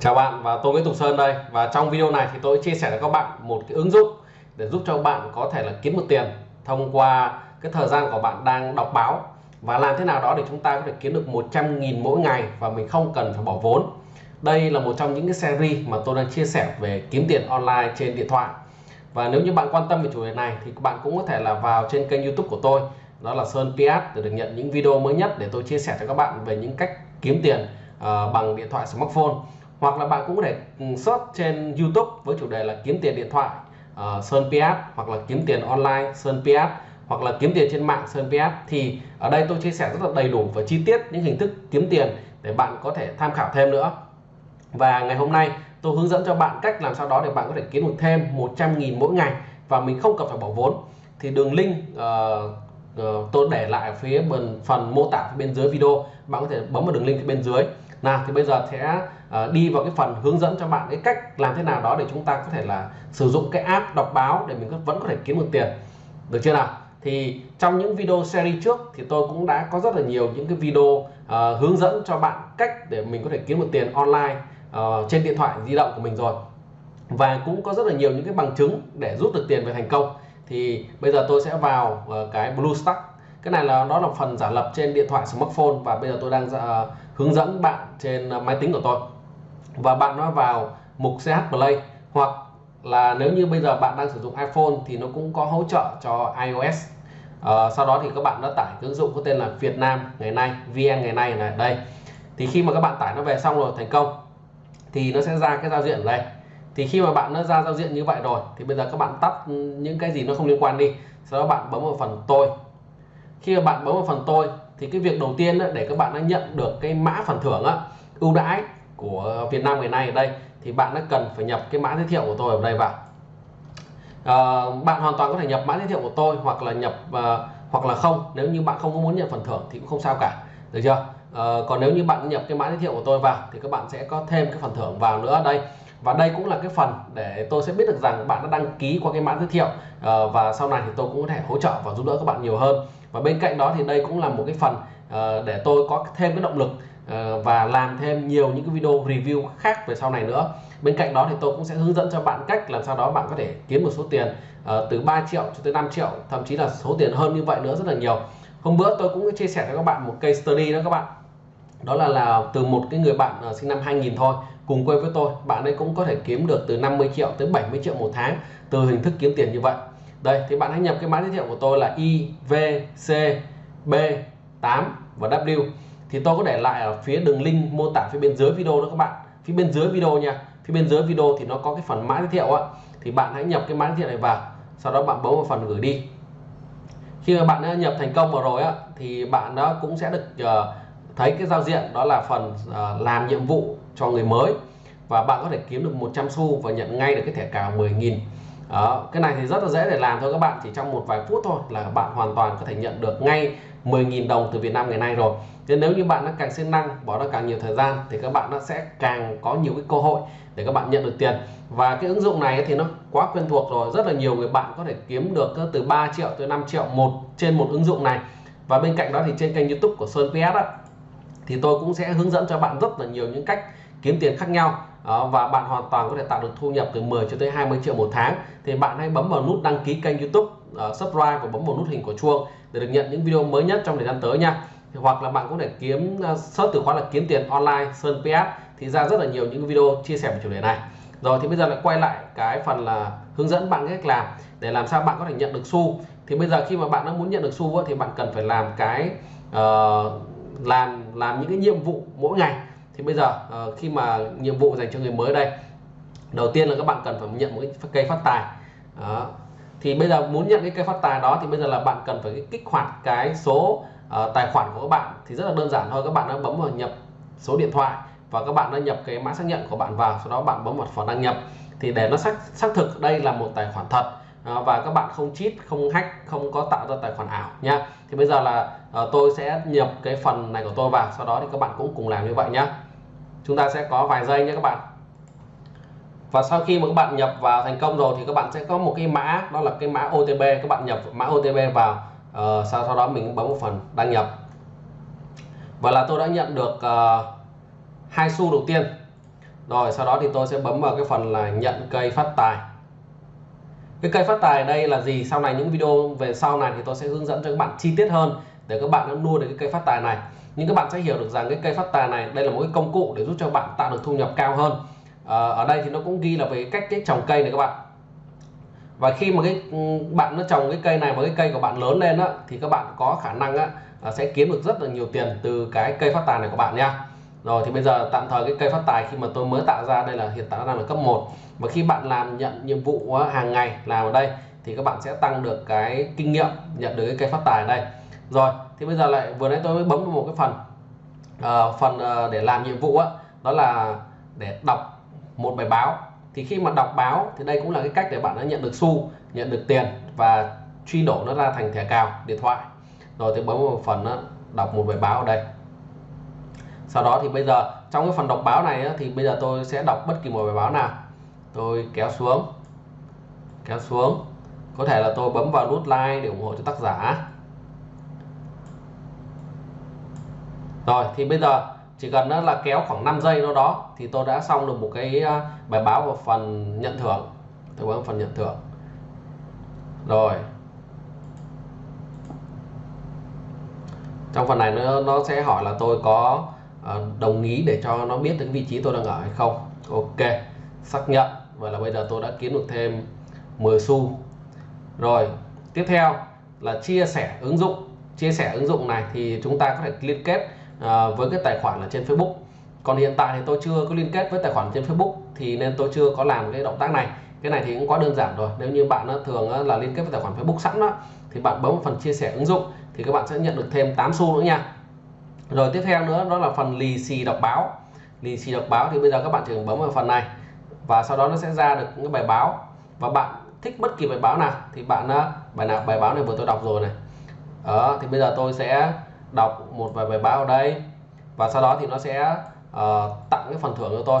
Chào bạn và tôi Nguyễn Tùng Sơn đây. Và trong video này thì tôi chia sẻ với các bạn một cái ứng dụng để giúp cho bạn có thể là kiếm được tiền thông qua cái thời gian của bạn đang đọc báo. Và làm thế nào đó để chúng ta có thể kiếm được 100.000 mỗi ngày và mình không cần phải bỏ vốn. Đây là một trong những cái series mà tôi đang chia sẻ về kiếm tiền online trên điện thoại. Và nếu như bạn quan tâm về chủ đề này thì các bạn cũng có thể là vào trên kênh youtube của tôi. Đó là Sơn PS để được nhận những video mới nhất để tôi chia sẻ cho các bạn về những cách kiếm tiền uh, bằng điện thoại smartphone hoặc là bạn cũng có thể ừ, search trên YouTube với chủ đề là kiếm tiền điện thoại uh, Sơn PS hoặc là kiếm tiền online Sơn PS hoặc là kiếm tiền trên mạng Sơn PS thì ở đây tôi chia sẻ rất là đầy đủ và chi tiết những hình thức kiếm tiền để bạn có thể tham khảo thêm nữa. Và ngày hôm nay tôi hướng dẫn cho bạn cách làm sao đó để bạn có thể kiếm được thêm 100.000 mỗi ngày và mình không cần phải bỏ vốn. Thì đường link uh, uh, tôi để lại ở phía bên phần mô tả bên dưới video. Bạn có thể bấm vào đường link bên dưới. Nào thì bây giờ sẽ uh, đi vào cái phần hướng dẫn cho bạn cái cách làm thế nào đó để chúng ta có thể là sử dụng cái app đọc báo để mình vẫn có thể kiếm được tiền. Được chưa nào? Thì trong những video series trước thì tôi cũng đã có rất là nhiều những cái video uh, hướng dẫn cho bạn cách để mình có thể kiếm được tiền online uh, trên điện thoại di động của mình rồi. Và cũng có rất là nhiều những cái bằng chứng để rút được tiền về thành công. Thì bây giờ tôi sẽ vào uh, cái BlueStack cái này là nó là phần giả lập trên điện thoại smartphone và bây giờ tôi đang uh, hướng dẫn bạn trên uh, máy tính của tôi và bạn nó vào mục CH Play. Hoặc là nếu như bây giờ bạn đang sử dụng iPhone thì nó cũng có hỗ trợ cho iOS. À, sau đó thì các bạn đã tải ứng dụng có tên là Việt Nam ngày nay VN ngày nay này đây. Thì khi mà các bạn tải nó về xong rồi thành công thì nó sẽ ra cái giao diện ở đây. Thì khi mà bạn nó ra giao diện như vậy rồi thì bây giờ các bạn tắt ừ, những cái gì nó không liên quan đi. Sau đó bạn bấm vào phần tôi. Khi mà bạn bấm vào phần tôi thì cái việc đầu tiên để các bạn đã nhận được cái mã phần thưởng ưu đãi của Việt Nam ngày nay ở đây thì bạn đã cần phải nhập cái mã giới thiệu của tôi ở đây vào. À, bạn hoàn toàn có thể nhập mã giới thiệu của tôi hoặc là nhập à, hoặc là không. Nếu như bạn không muốn nhận phần thưởng thì cũng không sao cả. Được chưa? À, còn nếu như bạn nhập cái mã giới thiệu của tôi vào thì các bạn sẽ có thêm cái phần thưởng vào nữa ở đây. Và đây cũng là cái phần để tôi sẽ biết được rằng bạn đã đăng ký qua cái mã giới thiệu. À, và sau này thì tôi cũng có thể hỗ trợ và giúp đỡ các bạn nhiều hơn. Và bên cạnh đó thì đây cũng là một cái phần à, để tôi có thêm cái động lực Ờ, và làm thêm nhiều những cái video review khác về sau này nữa. Bên cạnh đó thì tôi cũng sẽ hướng dẫn cho bạn cách làm sao đó bạn có thể kiếm một số tiền uh, từ 3 triệu cho tới 5 triệu thậm chí là số tiền hơn như vậy nữa rất là nhiều. Hôm bữa tôi cũng chia sẻ cho các bạn một case study đó các bạn. Đó là là từ một cái người bạn uh, sinh năm 2000 thôi cùng quê với tôi bạn ấy cũng có thể kiếm được từ 50 triệu tới 70 triệu một tháng từ hình thức kiếm tiền như vậy. Đây thì bạn hãy nhập cái mã giới thiệu của tôi là IVCB 8 và W thì tôi có để lại ở phía đường link mô tả phía bên dưới video đó các bạn. Phía bên dưới video nha. Phía bên dưới video thì nó có cái phần mã giới thiệu á. Thì bạn hãy nhập cái mã giới thiệu này vào sau đó bạn bấm vào phần gửi đi. Khi mà bạn đã nhập thành công vào rồi á thì bạn đó cũng sẽ được uh, thấy cái giao diện đó là phần uh, làm nhiệm vụ cho người mới. Và bạn có thể kiếm được 100 xu và nhận ngay được cái thẻ cào 10.000 đó, cái này thì rất là dễ để làm thôi các bạn. Chỉ trong một vài phút thôi là bạn hoàn toàn có thể nhận được ngay 10.000 đồng từ Việt Nam ngày nay rồi. Nên nếu như bạn nó càng siêng năng bỏ ra càng nhiều thời gian thì các bạn nó sẽ càng có nhiều cái cơ hội để các bạn nhận được tiền. Và cái ứng dụng này thì nó quá quen thuộc rồi rất là nhiều người bạn có thể kiếm được từ 3 triệu tới 5 triệu một trên một ứng dụng này. Và bên cạnh đó thì trên kênh YouTube của Sơn PS đó, thì tôi cũng sẽ hướng dẫn cho bạn rất là nhiều những cách kiếm tiền khác nhau. Đó, và bạn hoàn toàn có thể tạo được thu nhập từ 10 cho tới 20 triệu một tháng. Thì bạn hãy bấm vào nút đăng ký kênh YouTube uh, subscribe và bấm vào nút hình của chuông để được nhận những video mới nhất trong thời gian tới nha. Hoặc là bạn cũng thể kiếm uh, search từ khóa là kiếm tiền online Sơn PS thì ra rất là nhiều những video chia sẻ về chủ đề này. Rồi thì bây giờ lại quay lại cái phần là hướng dẫn bạn cách làm để làm sao bạn có thể nhận được xu. Thì bây giờ khi mà bạn đã muốn nhận được xu thì bạn cần phải làm cái uh, làm làm những cái nhiệm vụ mỗi ngày. Thì bây giờ uh, khi mà nhiệm vụ dành cho người mới đây đầu tiên là các bạn cần phải nhận một cái cây phát tài. Đó thì bây giờ muốn nhận cái cây phát tài đó thì bây giờ là bạn cần phải kích hoạt cái số uh, tài khoản của các bạn thì rất là đơn giản thôi. Các bạn đã bấm vào nhập số điện thoại và các bạn đã nhập cái mã xác nhận của bạn vào sau đó bạn bấm vào phần đăng nhập. Thì để nó xác xác thực đây là một tài khoản thật ờ, và các bạn không cheat không hack không có tạo ra tài khoản ảo nha. Thì bây giờ là uh, tôi sẽ nhập cái phần này của tôi vào sau đó thì các bạn cũng cùng làm như vậy nhá. Chúng ta sẽ có vài giây nhé các bạn và sau khi mà các bạn nhập vào thành công rồi thì các bạn sẽ có một cái mã đó là cái mã OTP các bạn nhập mã OTP vào uh, sau sau đó mình bấm một phần đăng nhập. Và là tôi đã nhận được uh, hai xu đầu tiên. Rồi sau đó thì tôi sẽ bấm vào cái phần là nhận cây phát tài. Cái cây phát tài đây là gì? Sau này những video về sau này thì tôi sẽ hướng dẫn cho các bạn chi tiết hơn để các bạn nuôi được cái cây phát tài này. Nhưng các bạn sẽ hiểu được rằng cái cây phát tài này đây là một cái công cụ để giúp cho bạn tạo được thu nhập cao hơn. Ờ, ở đây thì nó cũng ghi là về cách cái trồng cây này các bạn. Và khi mà cái ừ, bạn nó trồng cái cây này và cái cây của bạn lớn lên á thì các bạn có khả năng á sẽ kiếm được rất là nhiều tiền từ cái cây phát tài này của bạn nha. Rồi thì bây giờ tạm thời cái cây phát tài khi mà tôi mới tạo ra đây là hiện tại đang là cấp 1 và khi bạn làm nhận nhiệm vụ hàng ngày làm ở đây thì các bạn sẽ tăng được cái kinh nghiệm nhận được cái cây phát tài ở đây. Rồi thì bây giờ lại vừa nãy tôi mới bấm một cái phần uh, phần uh, để làm nhiệm vụ á đó là để đọc một bài báo. Thì khi mà đọc báo thì đây cũng là cái cách để bạn đã nhận được xu nhận được tiền và truy đổ nó ra thành thẻ cào điện thoại. Rồi thì bấm một phần đó, đọc một bài báo ở đây. Sau đó thì bây giờ trong cái phần đọc báo này thì bây giờ tôi sẽ đọc bất kỳ một bài báo nào. Tôi kéo xuống kéo xuống. Có thể là tôi bấm vào nút like để ủng hộ cho tác giả. Rồi thì bây giờ chỉ cần là kéo khoảng 5 giây đâu đó thì tôi đã xong được một cái à, bài báo và phần nhận thưởng. Tôi bấm phần nhận thưởng. Rồi. Trong phần này nó, nó sẽ hỏi là tôi có à, đồng ý để cho nó biết đến vị trí tôi đang ở hay không. Ok. Xác nhận. Vậy là bây giờ tôi đã kiếm được thêm 10 xu. Rồi. Tiếp theo là chia sẻ ứng dụng. Chia sẻ ứng dụng này thì chúng ta có thể liên kết À, với cái tài khoản là trên Facebook. Còn hiện tại thì tôi chưa có liên kết với tài khoản trên Facebook, thì nên tôi chưa có làm cái động tác này. Cái này thì cũng quá đơn giản rồi. Nếu như bạn à, thường à, là liên kết với tài khoản Facebook sẵn đó, thì bạn bấm phần chia sẻ ứng dụng, thì các bạn sẽ nhận được thêm 8 xu nữa nha. Rồi tiếp theo nữa, đó là phần lì xì đọc báo. Lì xì đọc báo thì bây giờ các bạn chỉ cần bấm vào phần này, và sau đó nó sẽ ra được những bài báo. Và bạn thích bất kỳ bài báo nào thì bạn bài nào, bài báo này vừa tôi đọc rồi này. Đó, thì bây giờ tôi sẽ đọc một vài bài báo ở đây. Và sau đó thì nó sẽ uh, tặng cái phần thưởng cho tôi.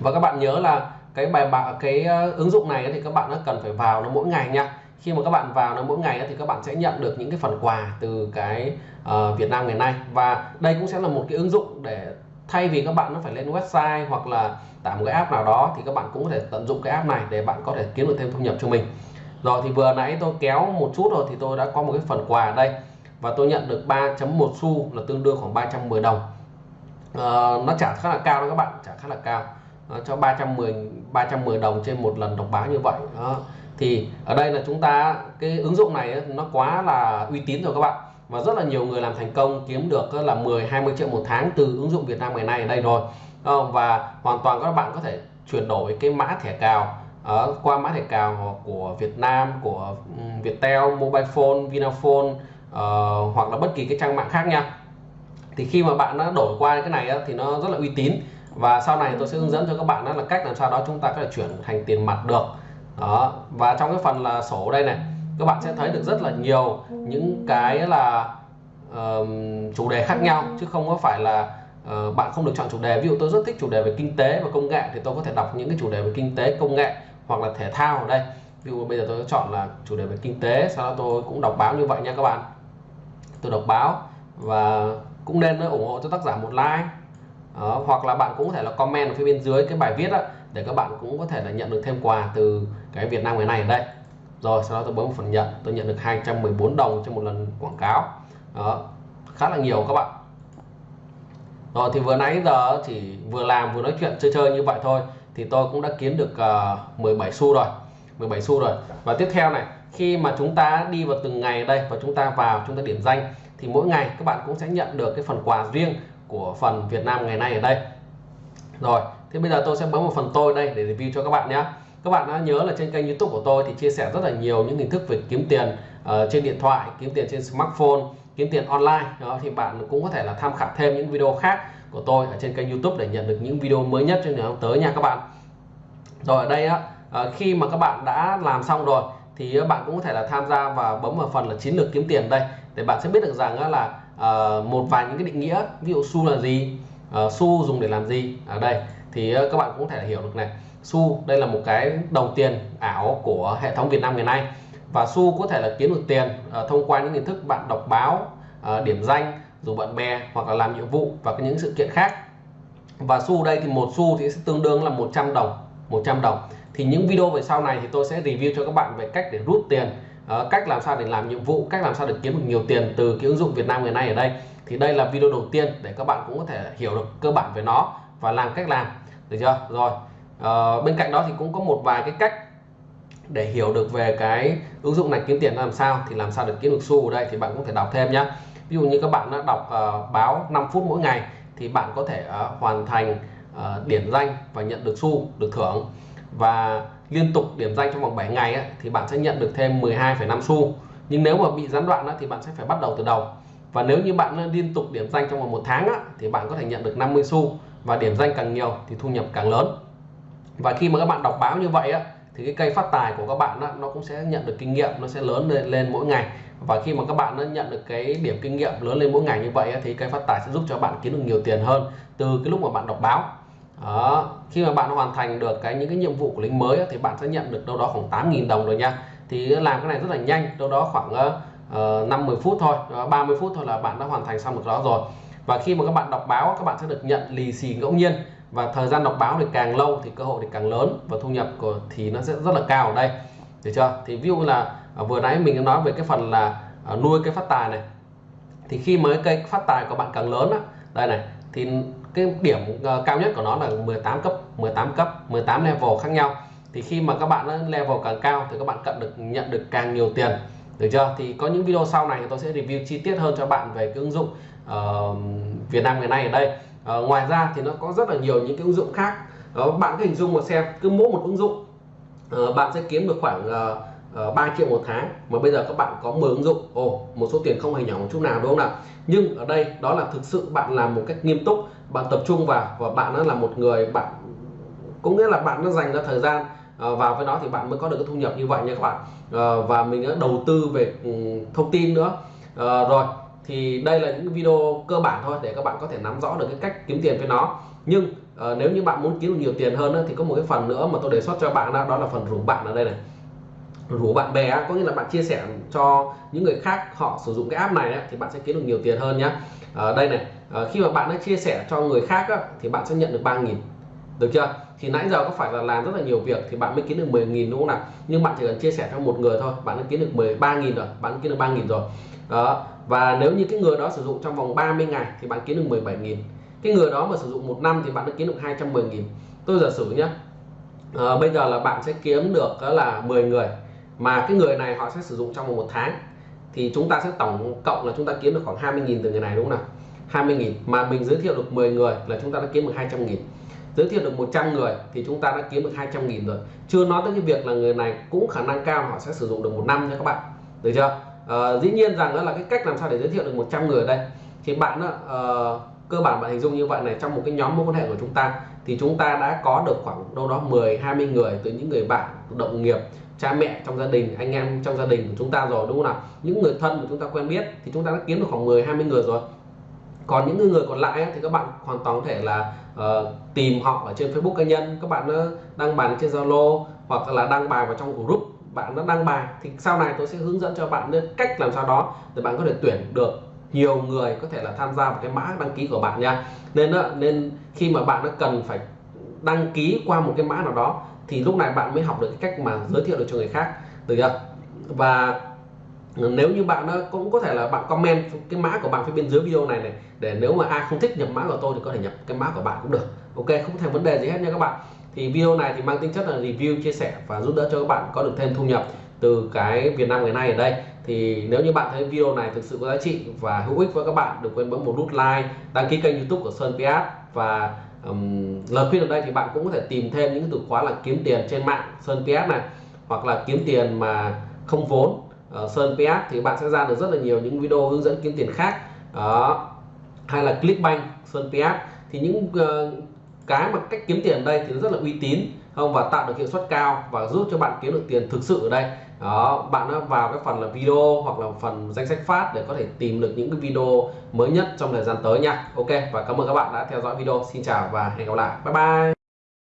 Và các bạn nhớ là cái bài bạc cái ờ, ứng dụng này thì các bạn nó cần phải vào nó mỗi ngày nha. Khi mà các bạn vào nó mỗi ngày thì các bạn sẽ nhận được những cái phần quà từ cái uh, Việt Nam ngày nay. Và đây cũng sẽ là một cái ứng dụng để thay vì các bạn nó phải lên website hoặc là tải một cái app nào đó thì các bạn cũng có thể tận dụng cái app này để bạn có thể kiếm được thêm thu nhập cho mình. Rồi thì vừa nãy tôi kéo một chút rồi thì tôi đã có một cái phần quà ở đây và tôi nhận được 3.1 xu là tương đương khoảng 310 đồng. Uh, nó trả khá là cao đó các bạn trả khá là cao. Uh, cho 310 310 đồng trên một lần đọc báo như vậy. Đó. thì ở đây là chúng ta cái ứng dụng này nó quá là uy tín rồi các bạn. Và rất là nhiều người làm thành công kiếm được là 10 20 triệu một tháng từ ứng dụng Việt Nam ngày nay ở đây rồi. Và hoàn toàn các bạn có thể chuyển đổi cái mã thẻ cào. Ở qua mã thẻ cào của Việt Nam của ừ, Viettel, Mobile Phone, Vinaphone uh, hoặc là bất kỳ cái trang mạng khác nha. Thì khi mà bạn đã đổi qua cái này á, thì nó rất là uy tín. Và sau này tôi sẽ hướng dẫn cho các bạn đó là cách làm sao đó chúng ta có thể chuyển thành tiền mặt được. Đó và trong cái phần là sổ đây này các bạn sẽ thấy được rất là nhiều những cái là uh, chủ đề khác nhau chứ không có phải là uh, bạn không được chọn chủ đề. Ví dụ tôi rất thích chủ đề về kinh tế và công nghệ thì tôi có thể đọc những cái chủ đề về kinh tế công nghệ hoặc là thể thao ở đây. Ví dụ bây giờ tôi chọn là chủ đề về kinh tế sau đó tôi cũng đọc báo như vậy nha các bạn tôi đọc báo và cũng nên ủng hộ cho tác giả một like. Đó, hoặc là bạn cũng có thể là comment ở phía bên dưới cái bài viết đó, để các bạn cũng có thể là nhận được thêm quà từ cái Việt Nam ngày này ở đây. Rồi sau đó tôi bấm phần nhận tôi nhận được 214 đồng cho một lần quảng cáo. Đó khá là nhiều các bạn. Rồi thì vừa nãy giờ chỉ vừa làm vừa nói chuyện chơi chơi như vậy thôi thì tôi cũng đã kiếm được ờ, uh, 17 xu rồi 17 xu rồi. Và tiếp theo này khi mà chúng ta đi vào từng ngày đây và chúng ta vào chúng ta điểm danh thì mỗi ngày các bạn cũng sẽ nhận được cái phần quà riêng của phần Việt Nam ngày nay ở đây. Rồi thì bây giờ tôi sẽ bấm vào phần tôi đây để review cho các bạn nhé. Các bạn đã nhớ là trên kênh youtube của tôi thì chia sẻ rất là nhiều những hình thức về kiếm tiền uh, trên điện thoại kiếm tiền trên smartphone kiếm tiền online. Đó thì bạn cũng có thể là tham khảo thêm những video khác của tôi ở trên kênh youtube để nhận được những video mới nhất trong ngày tới nha các bạn. Rồi ở đây á uh, khi mà các bạn đã làm xong rồi thì ờ, bạn cũng có thể là tham gia và bấm vào phần là chiến lược kiếm tiền đây. Để bạn sẽ biết được rằng là ờ, một vài những cái định nghĩa, ví dụ xu là gì ờ, xu dùng để làm gì. Ở đây thì các bạn cũng có thể hiểu được này. Xu đây là một cái đồng tiền ảo của hệ thống Việt Nam ngày nay và xu có thể là kiếm được tiền thông qua những hình thức bạn đọc báo điểm danh dù bạn bè hoặc là làm nhiệm vụ và những sự kiện khác. Và xu đây thì một xu thì sẽ tương đương là 100 đồng 100 đồng thì những video về sau này thì tôi sẽ review cho các bạn về cách để rút tiền uh, cách làm sao để làm nhiệm vụ cách làm sao để kiếm được nhiều tiền từ cái ứng dụng Việt Nam ngày nay ở đây. Thì đây là video đầu tiên để các bạn cũng có thể hiểu được cơ bản về nó và làm cách làm. Được chưa? Rồi uh, bên cạnh đó thì cũng có một vài cái cách để hiểu được về cái ứng dụng này kiếm tiền làm sao thì làm sao được kiếm được xu ở đây thì bạn cũng thể đọc thêm nhé ví dụ như các bạn đã đọc uh, báo 5 phút mỗi ngày thì bạn có thể uh, hoàn thành uh, điển danh và nhận được xu được thưởng và liên tục điểm danh trong vòng 7 ngày ấy, thì bạn sẽ nhận được thêm 12,5 xu. Nhưng nếu mà bị gián đoạn ấy, thì bạn sẽ phải bắt đầu từ đầu. Và nếu như bạn liên tục điểm danh trong vòng một tháng á, thì bạn có thể nhận được 50 xu và điểm danh càng nhiều thì thu nhập càng lớn. Và khi mà các bạn đọc báo như vậy á, thì cái cây phát tài của các bạn nó cũng sẽ nhận được kinh nghiệm nó sẽ lớn lên, lên mỗi ngày. Và khi mà các bạn nó nhận được cái điểm kinh nghiệm lớn lên mỗi ngày như vậy á, thì cây phát tài sẽ giúp cho bạn kiếm được nhiều tiền hơn từ cái lúc mà bạn đọc báo đó. khi mà bạn hoàn thành được cái những cái nhiệm vụ của lính mới thì bạn sẽ nhận được đâu đó khoảng 8.000 đồng rồi nha. Thì làm cái này rất là nhanh đâu đó khoảng ờ, ờ, uh, 50 phút thôi 30 phút thôi là bạn đã hoàn thành xong được đó rồi. Và khi mà các bạn đọc báo các bạn sẽ được nhận lì xì ngẫu nhiên. Và thời gian đọc báo thì càng lâu thì cơ hội thì càng lớn và thu nhập của thì nó sẽ rất là cao ở đây. Được chưa? Thì ví dụ là ờ, vừa nãy mình đã nói về cái phần là nuôi cái phát tài này. Thì khi mới cây phát tài của bạn càng lớn á đây này thì cái điểm uh, cao nhất của nó là 18 cấp 18 cấp 18 level khác nhau. Thì khi mà các bạn ờ, level càng cao thì các bạn cận được nhận được càng nhiều tiền. Được chưa? Thì có những video sau này tôi sẽ review chi tiết hơn cho bạn về cái ứng dụng uh, Việt Nam ngày nay ở đây. Uh, ngoài ra thì nó có rất là nhiều những cái ứng dụng khác. Uh, bạn cứ hình dung mà xem cứ mỗi một ứng dụng uh, bạn sẽ kiếm được khoảng uh, Ờ, uh, 3 triệu một tháng. Mà bây giờ các bạn có 10 ứng dụng. Ồ oh, một số tiền không hề nhỏ một chút nào đúng không nào? Nhưng ở đây đó là thực sự bạn làm một cách nghiêm túc bạn tập trung vào và bạn nó là một người bạn có nghĩa là bạn nó dành ra thời gian ờ, vào với nó thì bạn mới có được cái thu nhập như vậy nha các bạn. Ờ, và mình đã đầu tư về ừ, thông tin nữa. Rồi thì đây là những video cơ bản thôi để các bạn có thể nắm rõ được cái cách kiếm tiền với nó. Nhưng nếu như bạn muốn kiếm được nhiều tiền hơn thì có một cái phần nữa mà tôi đề xuất cho bạn đó, đó là phần rủ bạn ở đây này rủ bạn bè có nghĩa là bạn chia sẻ cho những người khác họ sử dụng cái app này thì bạn sẽ kiếm được nhiều tiền hơn nhé ở ờ, đây này ờ, khi mà bạn đã chia sẻ cho người khác thì bạn sẽ nhận được 3.000 được chưa? Thì nãy giờ có phải là làm rất là nhiều việc thì bạn mới kiếm được 10.000 đúng không nào? Nhưng bạn chỉ cần chia sẻ cho một người thôi bạn đã kiếm được 13.000 rồi bạn kiếm được 3.000 rồi. Đó và nếu như cái người đó sử dụng trong vòng 30 ngày thì bạn kiếm được 17.000 cái người đó mà sử dụng một năm thì bạn đã kiếm được 210.000 tôi giả sử nhé à, ờ, bây giờ là bạn sẽ kiếm được đó là 10 người mà cái người này họ sẽ sử dụng trong một tháng. Thì chúng ta sẽ tổng cộng là chúng ta kiếm được khoảng 20.000 từ người này đúng không nào? 20.000 mà mình giới thiệu được 10 người là chúng ta đã kiếm được 200.000 giới thiệu được 100 người thì chúng ta đã kiếm được 200.000 rồi. Chưa nói tới cái việc là người này cũng khả năng cao họ sẽ sử dụng được một năm nha các bạn. Được chưa? À, dĩ nhiên rằng đó là cái cách làm sao để giới thiệu được 100 người ở đây. Thì bạn đó, uh, cơ bản bạn hình dung như vậy này trong một cái nhóm mối quan hệ của chúng ta thì chúng ta đã có được khoảng đâu đó 10 20 người từ những người bạn đồng nghiệp cha mẹ trong gia đình anh em trong gia đình của chúng ta rồi đúng không nào? Những người thân mà chúng ta quen biết thì chúng ta đã kiếm được khoảng 10 20 người rồi. Còn những người còn lại thì các bạn hoàn toàn có thể là uh, tìm họ ở trên Facebook cá nhân. Các bạn đăng bài trên Zalo hoặc là đăng bài vào trong group. Bạn đã đăng bài thì sau này tôi sẽ hướng dẫn cho bạn cách làm sao đó để bạn có thể tuyển được nhiều người có thể là tham gia vào cái mã đăng ký của bạn nha. Nên nên khi mà bạn nó cần phải đăng ký qua một cái mã nào đó thì lúc này bạn mới học được cái cách mà giới thiệu được cho người khác, được chưa? Và nếu như bạn cũng có thể là bạn comment cái mã của bạn phía bên dưới video này này, để nếu mà ai không thích nhập mã của tôi thì có thể nhập cái mã của bạn cũng được. Ok, không thành vấn đề gì hết nha các bạn. Thì video này thì mang tính chất là review, chia sẻ và giúp đỡ cho các bạn có được thêm thu nhập từ cái Việt Nam ngày nay ở đây. Thì nếu như bạn thấy video này thực sự có giá trị và hữu ích với các bạn, đừng quên bấm một nút like, đăng ký kênh YouTube của Sơn Piat và um, lời khuyên ở đây thì bạn cũng có thể tìm thêm những từ khóa là kiếm tiền trên mạng Sơn ps này hoặc là kiếm tiền mà không vốn. Uh, Sơn ps thì bạn sẽ ra được rất là nhiều những video hướng dẫn kiếm tiền khác. Đó hay là Clickbank Sơn ps thì những uh, cái mà cách kiếm tiền ở đây thì nó rất là uy tín không? Và tạo được hiệu suất cao và giúp cho bạn kiếm được tiền thực sự ở đây đó, bạn đã vào cái phần là video hoặc là phần danh sách phát để có thể tìm được những cái video mới nhất trong thời gian tới nha. Ok, và cảm ơn các bạn đã theo dõi video. Xin chào và hẹn gặp lại. Bye bye.